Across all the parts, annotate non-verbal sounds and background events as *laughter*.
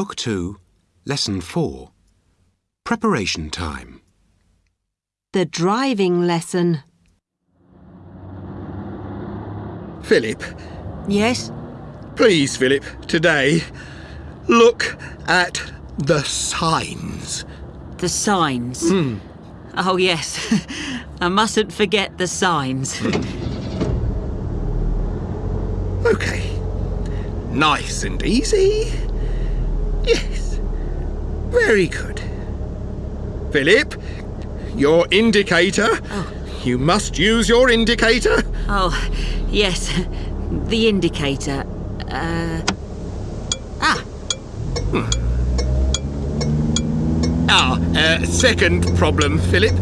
Book 2, Lesson 4. Preparation time. The driving lesson. Philip, Yes? please, Philip, today, look at the signs. The signs. Hmm. Oh, yes. *laughs* I mustn't forget the signs. Hmm. Okay. Nice and easy. Very good. Philip, your indicator. Oh. You must use your indicator. oh, yes. The indicator. Uh. Ah, Ah, uh, second problem, Philip.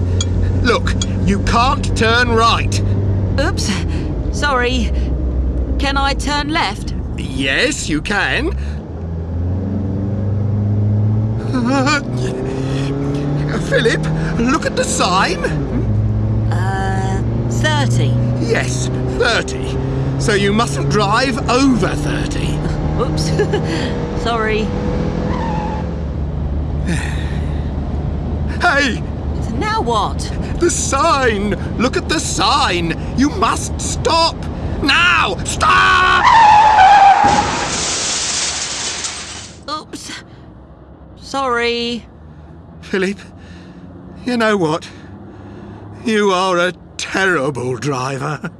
Look, you can't turn right. oops. Sorry. Can I turn left? Yes, you can. Philip, look at the sign. Uh, 30. Yes, 30. So you mustn't drive over 30. *laughs* Oops. *laughs* Sorry. *sighs* Hey, Now what? the sign! Look at the sign! You must stop! Now! Stop! Oops. Sorry. Philip, you know what? You are a terrible driver.